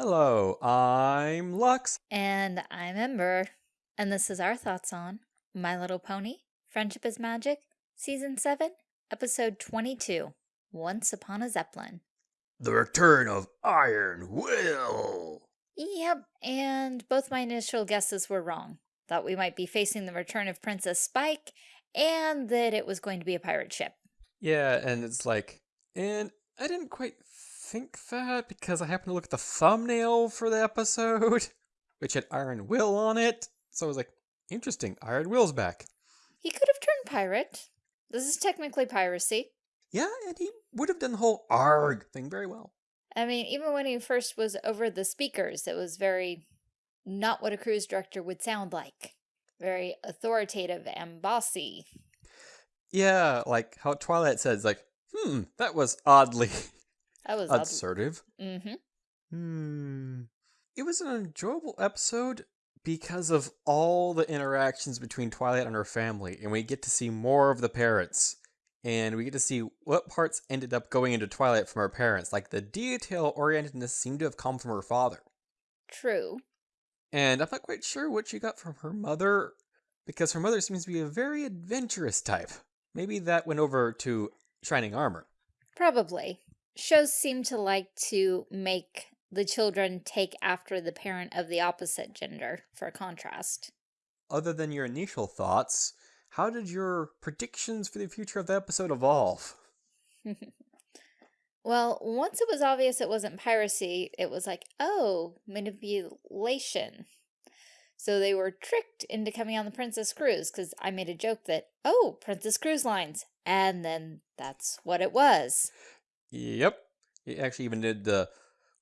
Hello, I'm Lux. And I'm Ember. And this is our thoughts on My Little Pony, Friendship is Magic, Season 7, Episode 22, Once Upon a Zeppelin. The return of Iron Will. Yep, and both my initial guesses were wrong. Thought we might be facing the return of Princess Spike, and that it was going to be a pirate ship. Yeah, and it's like, and I didn't quite think that because I happened to look at the thumbnail for the episode, which had Iron Will on it. So I was like, interesting, Iron Will's back. He could have turned pirate. This is technically piracy. Yeah, and he would have done the whole ARG thing very well. I mean, even when he first was over the speakers, it was very not what a cruise director would sound like. Very authoritative and bossy. Yeah, like how Twilight says, like, hmm, that was oddly That was assertive. Mm-hmm. Hmm. It was an enjoyable episode because of all the interactions between Twilight and her family, and we get to see more of the parents. And we get to see what parts ended up going into Twilight from her parents. Like the detail orientedness seemed to have come from her father. True. And I'm not quite sure what she got from her mother, because her mother seems to be a very adventurous type. Maybe that went over to Shining Armor. Probably. Shows seem to like to make the children take after the parent of the opposite gender for contrast. Other than your initial thoughts, how did your predictions for the future of the episode evolve? well, once it was obvious it wasn't piracy, it was like, oh, manipulation. So they were tricked into coming on the Princess Cruise because I made a joke that, oh, Princess Cruise Lines. And then that's what it was. Yep. It actually even did the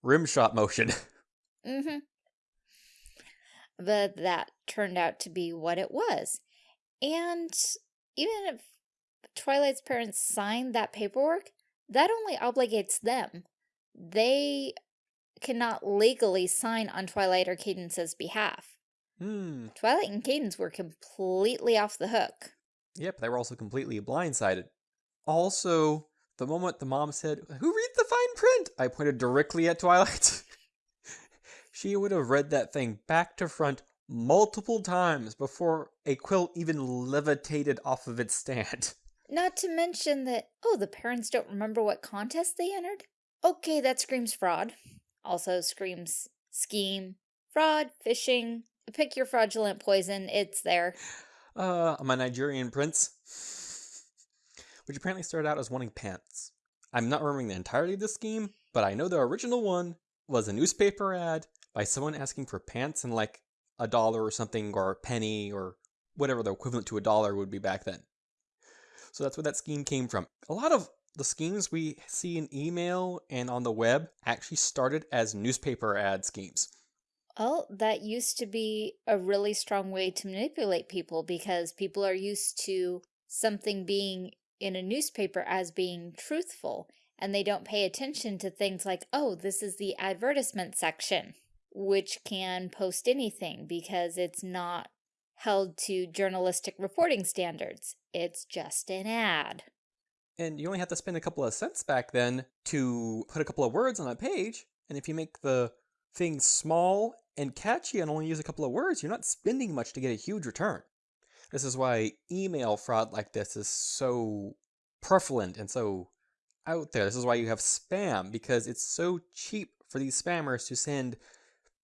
rim shot motion. mm-hmm. But that turned out to be what it was. And even if Twilight's parents signed that paperwork, that only obligates them. They cannot legally sign on Twilight or Cadance's behalf. Hmm. Twilight and Cadence were completely off the hook. Yep, they were also completely blindsided. Also, the moment the mom said, Who reads the fine print? I pointed directly at Twilight. she would have read that thing back to front multiple times before a quill even levitated off of its stand. Not to mention that, oh, the parents don't remember what contest they entered? Okay, that screams fraud. Also screams scheme, fraud, phishing. Pick your fraudulent poison, it's there. Uh, I'm a Nigerian prince which apparently started out as wanting pants. I'm not remembering the entirety of this scheme, but I know the original one was a newspaper ad by someone asking for pants and like a dollar or something or a penny or whatever the equivalent to a dollar would be back then. So that's where that scheme came from. A lot of the schemes we see in email and on the web actually started as newspaper ad schemes. Well, that used to be a really strong way to manipulate people because people are used to something being in a newspaper as being truthful and they don't pay attention to things like, oh, this is the advertisement section, which can post anything because it's not held to journalistic reporting standards. It's just an ad. And you only have to spend a couple of cents back then to put a couple of words on a page. And if you make the thing small and catchy and only use a couple of words, you're not spending much to get a huge return. This is why email fraud like this is so prevalent and so out there. This is why you have spam, because it's so cheap for these spammers to send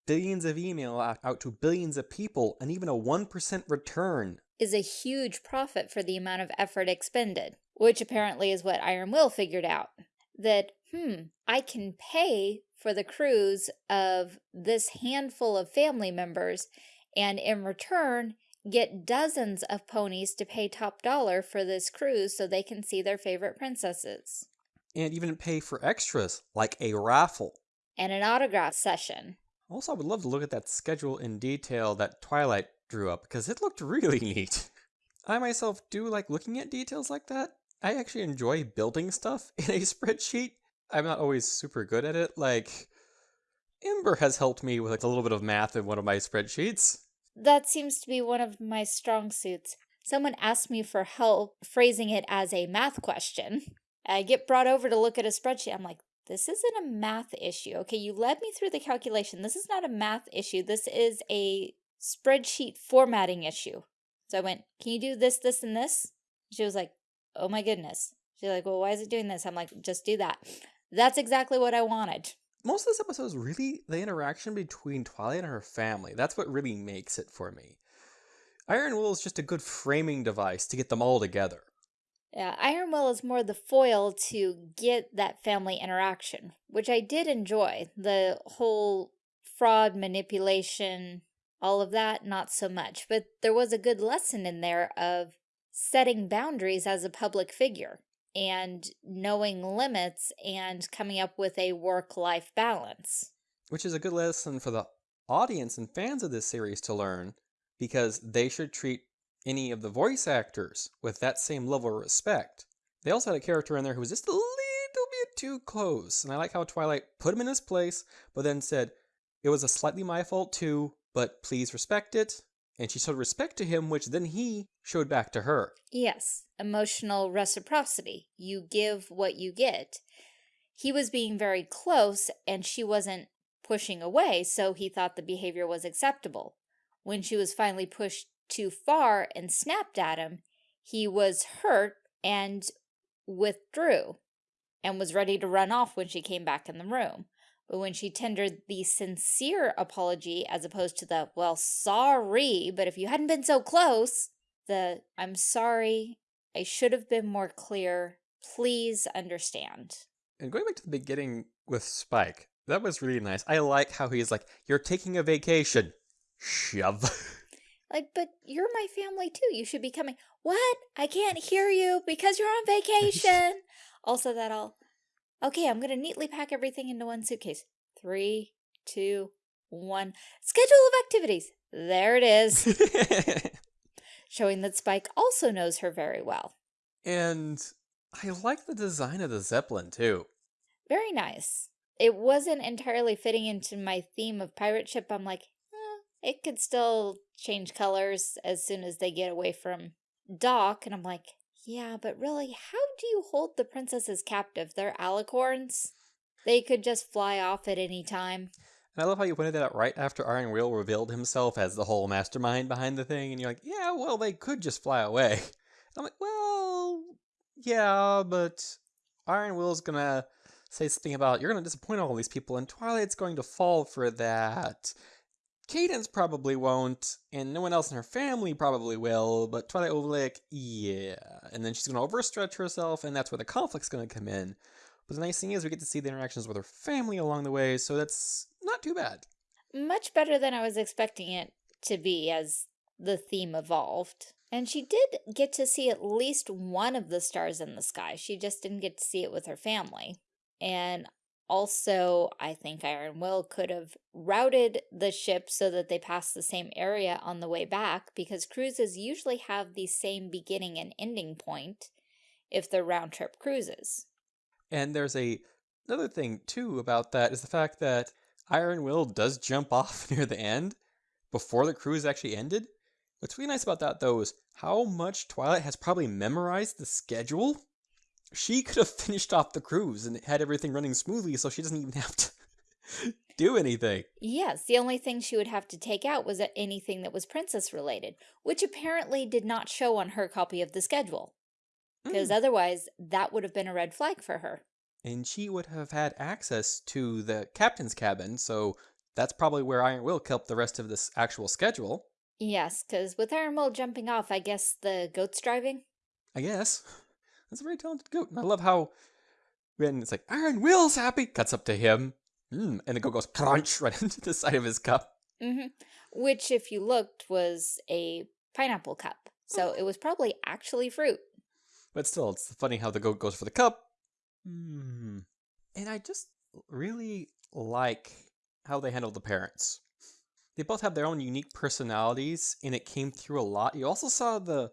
billions of email out, out to billions of people, and even a 1% return is a huge profit for the amount of effort expended, which apparently is what Iron Will figured out. That, hmm, I can pay for the cruise of this handful of family members, and in return, get dozens of ponies to pay top dollar for this cruise so they can see their favorite princesses. And even pay for extras, like a raffle. And an autograph session. Also, I would love to look at that schedule in detail that Twilight drew up, because it looked really neat. I myself do like looking at details like that. I actually enjoy building stuff in a spreadsheet. I'm not always super good at it. Like, Ember has helped me with like a little bit of math in one of my spreadsheets. That seems to be one of my strong suits. Someone asked me for help phrasing it as a math question. I get brought over to look at a spreadsheet. I'm like, this isn't a math issue. Okay, you led me through the calculation. This is not a math issue. This is a spreadsheet formatting issue. So I went, can you do this, this, and this? She was like, oh my goodness. She's like, well, why is it doing this? I'm like, just do that. That's exactly what I wanted. Most of this episode is really the interaction between Twilight and her family. That's what really makes it for me. Iron Will is just a good framing device to get them all together. Yeah, Iron Will is more the foil to get that family interaction, which I did enjoy. The whole fraud, manipulation, all of that, not so much. But there was a good lesson in there of setting boundaries as a public figure and knowing limits and coming up with a work-life balance. Which is a good lesson for the audience and fans of this series to learn because they should treat any of the voice actors with that same level of respect. They also had a character in there who was just a little bit too close, and I like how Twilight put him in his place, but then said, it was a slightly my fault too, but please respect it. And she showed respect to him, which then he showed back to her. Yes, emotional reciprocity. You give what you get. He was being very close, and she wasn't pushing away, so he thought the behavior was acceptable. When she was finally pushed too far and snapped at him, he was hurt and withdrew and was ready to run off when she came back in the room. But when she tendered the sincere apology as opposed to the, well, sorry, but if you hadn't been so close, the, I'm sorry, I should have been more clear, please understand. And going back to the beginning with Spike, that was really nice. I like how he's like, you're taking a vacation. Shove. Like, but you're my family too. You should be coming. What? I can't hear you because you're on vacation. also, that all. Okay, I'm going to neatly pack everything into one suitcase. Three, two, one. Schedule of activities. There it is. Showing that Spike also knows her very well. And I like the design of the Zeppelin too. Very nice. It wasn't entirely fitting into my theme of pirate ship. I'm like, it could still change colors as soon as they get away from dock. And I'm like, yeah, but really, how do you hold the princesses captive? They're alicorns. They could just fly off at any time. And I love how you pointed that out right after Iron Will revealed himself as the whole mastermind behind the thing. And you're like, yeah, well, they could just fly away. And I'm like, well, yeah, but Iron Will's gonna say something about, you're gonna disappoint all these people, and Twilight's going to fall for that. Cadance probably won't, and no one else in her family probably will, but Twilight will yeah. And then she's going to overstretch herself, and that's where the conflict's going to come in. But the nice thing is we get to see the interactions with her family along the way, so that's not too bad. Much better than I was expecting it to be as the theme evolved. And she did get to see at least one of the stars in the sky. She just didn't get to see it with her family. And also, I think Iron Will could have routed the ship so that they passed the same area on the way back because cruises usually have the same beginning and ending point if they're round trip cruises. And there's a another thing too about that is the fact that Iron Will does jump off near the end before the cruise actually ended. What's really nice about that though is how much Twilight has probably memorized the schedule she could have finished off the cruise and had everything running smoothly so she doesn't even have to do anything. Yes, the only thing she would have to take out was anything that was princess related, which apparently did not show on her copy of the schedule. Because mm. otherwise, that would have been a red flag for her. And she would have had access to the captain's cabin, so that's probably where Iron Will kept the rest of this actual schedule. Yes, because with Iron Will jumping off, I guess the goat's driving? I guess. That's a very talented goat. And I love how when it's like, Iron Will's happy, cuts up to him, mm, and the goat goes crunch right into the side of his cup. Mm -hmm. Which, if you looked, was a pineapple cup. So oh. it was probably actually fruit. But still, it's funny how the goat goes for the cup. Mm. And I just really like how they handle the parents. They both have their own unique personalities, and it came through a lot. You also saw the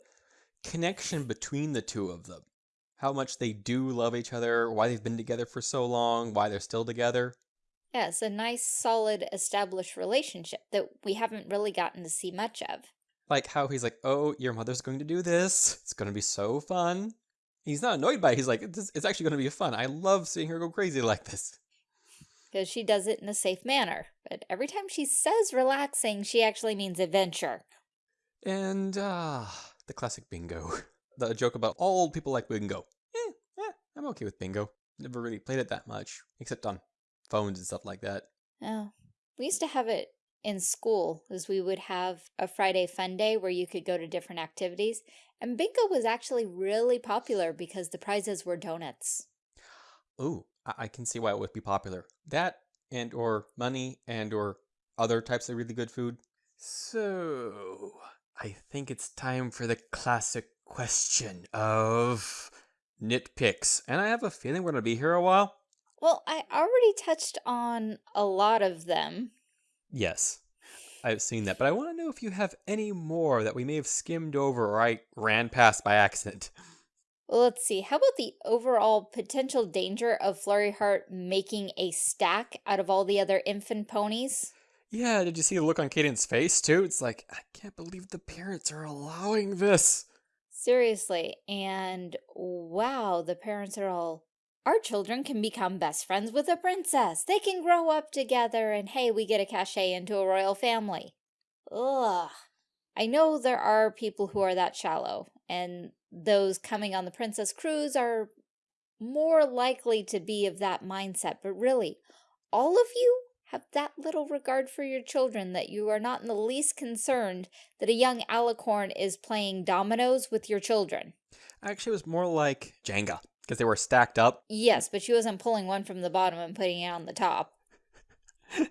connection between the two of them how much they do love each other, why they've been together for so long, why they're still together. Yeah, it's a nice, solid, established relationship that we haven't really gotten to see much of. Like how he's like, oh, your mother's going to do this. It's going to be so fun. He's not annoyed by it. He's like, it's, actually going to be fun. I love seeing her go crazy like this. Because she does it in a safe manner. But every time she says relaxing, she actually means adventure. And, uh, the classic bingo. The joke about all old people like bingo. Eh, eh, I'm okay with bingo. Never really played it that much, except on phones and stuff like that. Oh, we used to have it in school, as we would have a Friday fun day where you could go to different activities. And bingo was actually really popular because the prizes were donuts. Ooh, I, I can see why it would be popular. That and or money and or other types of really good food. So, I think it's time for the classic question of nitpicks. And I have a feeling we're going to be here a while. Well, I already touched on a lot of them. Yes, I've seen that. But I want to know if you have any more that we may have skimmed over or I ran past by accident. Well, let's see. How about the overall potential danger of Flurry Heart making a stack out of all the other infant ponies? Yeah, did you see the look on Cadance's face too? It's like, I can't believe the parents are allowing this. Seriously. And wow, the parents are all, our children can become best friends with a princess. They can grow up together and hey, we get a cachet into a royal family. Ugh. I know there are people who are that shallow, and those coming on the Princess Cruise are more likely to be of that mindset, but really, all of you have that little regard for your children that you are not in the least concerned that a young alicorn is playing dominoes with your children. Actually, it was more like Jenga, because they were stacked up. Yes, but she wasn't pulling one from the bottom and putting it on the top.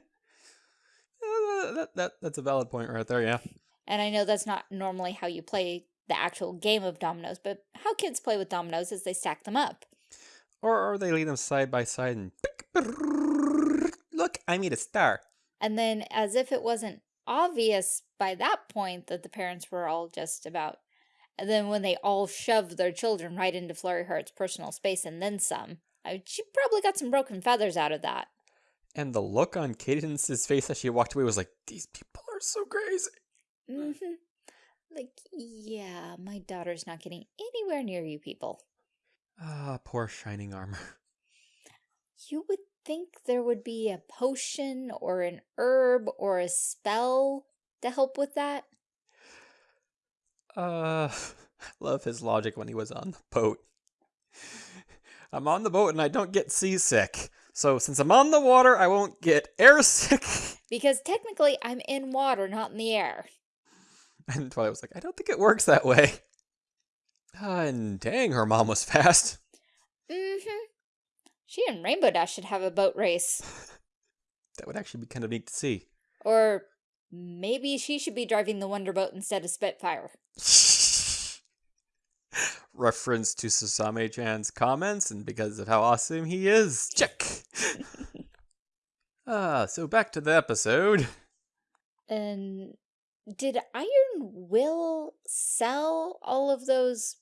That, that, that's a valid point right there, yeah. And I know that's not normally how you play the actual game of dominoes, but how kids play with dominoes is they stack them up. Or, or they lay them side by side and look, I made a star. And then as if it wasn't obvious by that point that the parents were all just about and then when they all shoved their children right into Flurry Heart's personal space and then some, I, she probably got some broken feathers out of that. And the look on Cadance's face as she walked away was like, these people are so crazy. Mm hmm Like, yeah, my daughter's not getting anywhere near you people. Ah, poor shining armor. You would think there would be a potion or an herb or a spell to help with that. Uh, love his logic when he was on the boat. I'm on the boat and I don't get seasick. So since I'm on the water, I won't get airsick. Because technically, I'm in water, not in the air. And Twilight was like, I don't think it works that way. Uh, and dang, her mom was fast. Mm-hmm. She and Rainbow Dash should have a boat race. That would actually be kind of neat to see. Or maybe she should be driving the Wonder Boat instead of Spitfire. Reference to Susame-chan's comments and because of how awesome he is. Check! Ah, so back to the episode. And did Iron Will sell all of those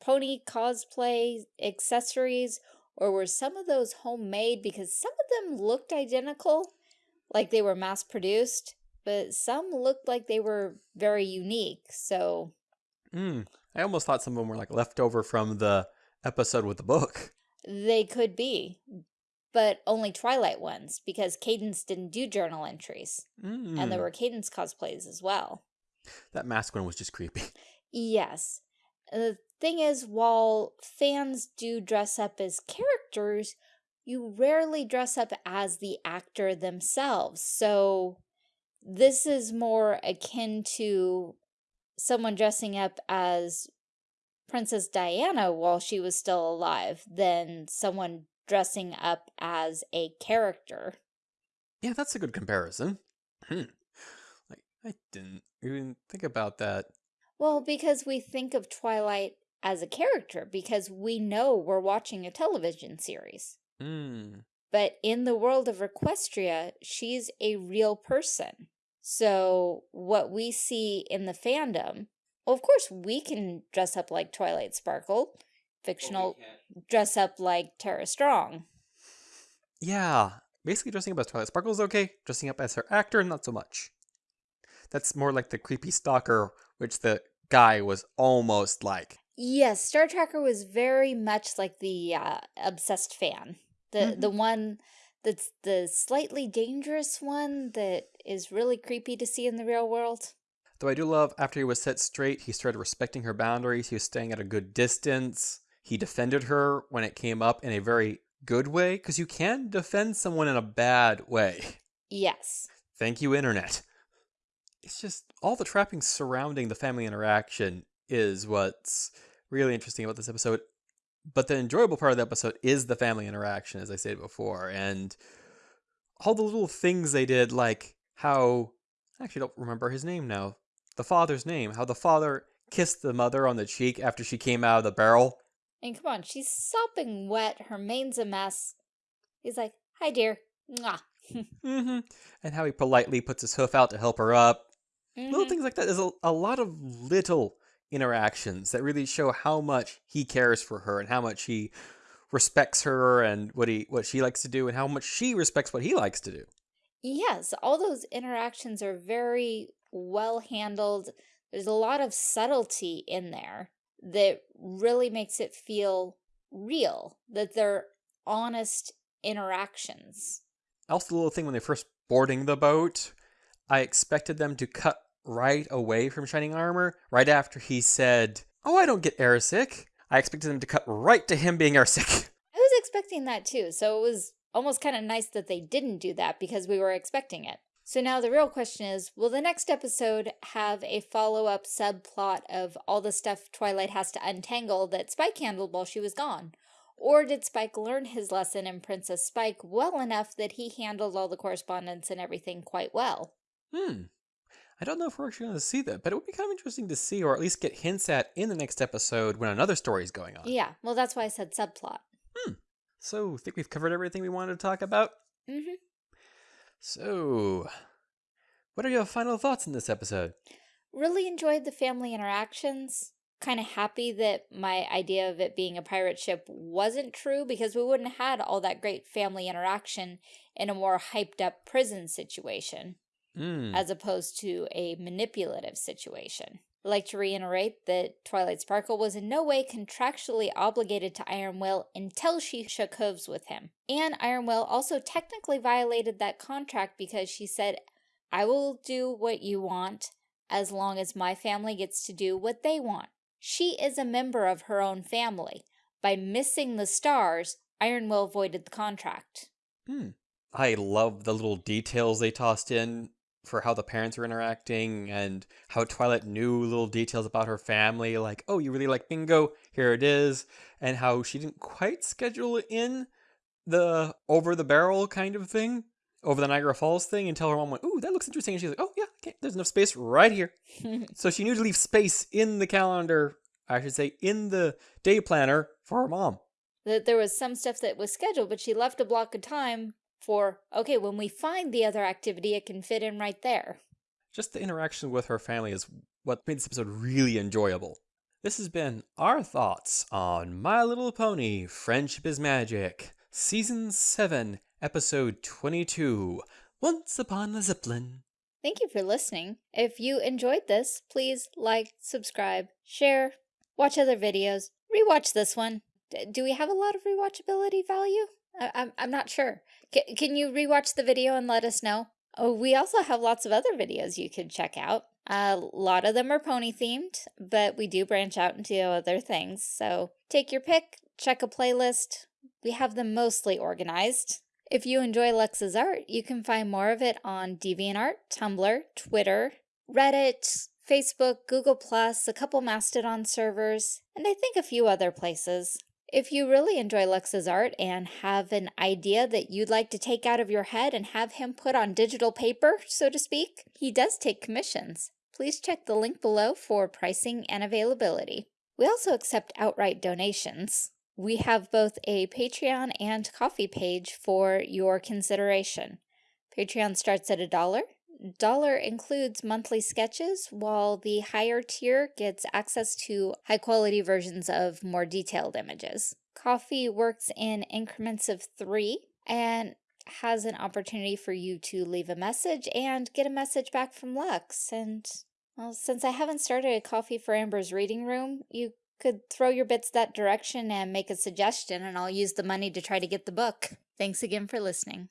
pony cosplay accessories or were some of those homemade because some of them looked identical like they were mass produced but some looked like they were very unique so Hmm. I almost thought some of them were like left over from the episode with the book. they could be but only Twilight ones because Cadance didn't do journal entries Mm. and there were Cadance cosplays as well That mask one was just creepy. Yes. The thing is, while fans do dress up as characters, you rarely dress up as the actor themselves. So this is more akin to someone dressing up as Princess Diana while she was still alive than someone dressing up as a character. Yeah, that's a good comparison. Hmm. Like, I didn't even think about that. Well, because we think of Twilight as a character, because we know we're watching a television series. Hmm. But in the world of Equestria, she's a real person. So what we see in the fandom, well, of course, we can dress up like Twilight Sparkle, fictional dress up like Tara Strong. Yeah, basically dressing up as Twilight Sparkle is okay. Dressing up as her actor, not so much. That's more like the creepy stalker, which the guy was almost like. Yes, Star Tracker was very much like the uh, obsessed fan. The Mhm. the one that's the slightly dangerous one that is really creepy to see in the real world. Though I do love after he was set straight, he started respecting her boundaries. He was staying at a good distance. He defended her when it came up in a very good way, because you can defend someone in a bad way. Yes. Thank you, Internet. It's just all the trappings surrounding the family interaction is what's really interesting about this episode. But the enjoyable part of the episode is the family interaction, as I said before, and all the little things they did, like how I actually don't remember his name now. The father's name, how the father kissed the mother on the cheek after she came out of the barrel. And come on, she's sopping wet. Her mane's a mess. He's like, hi, dear. Mwah. hmm And how he politely puts his hoof out to help her up. Little Mhm. things like that. There's a, a lot of little interactions that really show how much he cares for her and how much he respects her and what he what she likes to do and how much she respects what he likes to do. Yes, all those interactions are very well handled. There's a lot of subtlety in there that really makes it feel real, that they're honest interactions. Also, the little thing when they're first boarding the boat, I expected them to cut right away from Shining Armor right after he said, "Oh, I don't get airsick." I expected them to cut right to him being airsick. I was expecting that too, so it was almost kind of nice that they didn't do that because we were expecting it. So now the real question is, will the next episode have a follow-up subplot of all the stuff Twilight has to untangle that Spike handled while she was gone? Or did Spike learn his lesson in Princess Spike well enough that he handled all the correspondence and everything quite well? Hmm. I don't know if we're actually going to see that, but it would be kind of interesting to see, or at least get hints at in the next episode when another story is going on. Yeah, well that's why I said subplot. Hmm. So, I think we've covered everything we wanted to talk about? Mm-hmm. So, what are your final thoughts in this episode? Really enjoyed the family interactions. Kind of happy that my idea of it being a pirate ship wasn't true because we wouldn't have had all that great family interaction in a more hyped up prison situation Hmm. as opposed to a manipulative situation. I'd like to reiterate that Twilight Sparkle was in no way contractually obligated to Iron Will until she shook hooves with him. And Iron Will also technically violated that contract because she said, I will do what you want as long as my family gets to do what they want. She is a member of her own family. By missing the stars, Iron Will voided the contract. Hmm. I love the little details they tossed in for how the parents are interacting and how Twilight knew little details about her family, like, oh, you really like bingo? Here it is. And how she didn't quite schedule it in the over the barrel kind of thing, over the Niagara Falls thing, until her mom went, ooh, that looks interesting. And she's like, oh, yeah, okay, there's enough space right here. So she knew to leave space in the calendar, I should say, in the day planner for her mom. that there was some stuff that was scheduled, but she left a block of time for, okay, when we find the other activity, it can fit in right there. Just the interaction with her family is what made this episode really enjoyable. This has been our thoughts on My Little Pony Friendship is Magic, Season 7, Episode 22 Once Upon a Zeppelin. Thank you for listening. If you enjoyed this, please like, subscribe, share, watch other videos, rewatch this one. D- do we have a lot of rewatchability value? I- I'm, I'm not sure. Can you rewatch the video and let us know? Oh, we also have lots of other videos you could check out. A lot of them are pony themed, but we do branch out into other things. So take your pick, check a playlist. We have them mostly organized. If you enjoy Lux's art, you can find more of it on DeviantArt, Tumblr, Twitter, Reddit, Facebook, Google+, a couple Mastodon servers, and I think a few other places. If you really enjoy Lux's art and have an idea that you'd like to take out of your head and have him put on digital paper, so to speak, he does take commissions. Please check the link below for pricing and availability. We also accept outright donations. We have both a Patreon and Ko-fi page for your consideration. Patreon starts at a dollar. Dollar includes monthly sketches, while the higher tier gets access to high quality versions of more detailed images. Ko-fi works in increments of three and has an opportunity for you to leave a message and get a message back from Lux. And, well, since I haven't started a Ko-fi for Ember's reading room, you could throw your bits that direction and make a suggestion, and I'll use the money to try to get the book. Thanks again for listening.